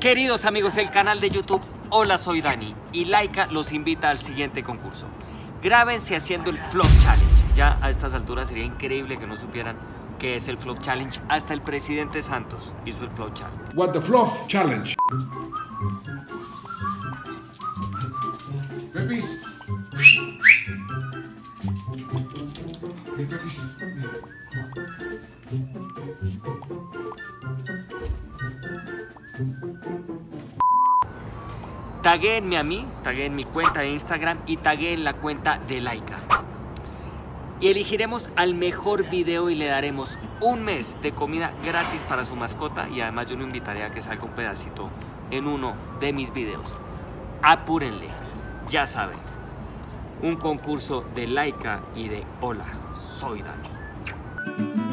Queridos amigos del canal de YouTube, hola soy Dani y Laika los invita al siguiente concurso. Grábense haciendo el Flop Challenge. Ya a estas alturas sería increíble que no supieran qué es el Flop Challenge. Hasta el presidente Santos hizo el Flop Challenge. What the Fluff Challenge. Pepis. Pepis. Taguéenme a mí, tagueen mi cuenta de Instagram y tagueen la cuenta de Laika. Y elegiremos al mejor video y le daremos un mes de comida gratis para su mascota y además yo lo invitaré a que salga un pedacito en uno de mis videos. Apúrenle, ya saben, un concurso de Laika y de Hola, soy Dani.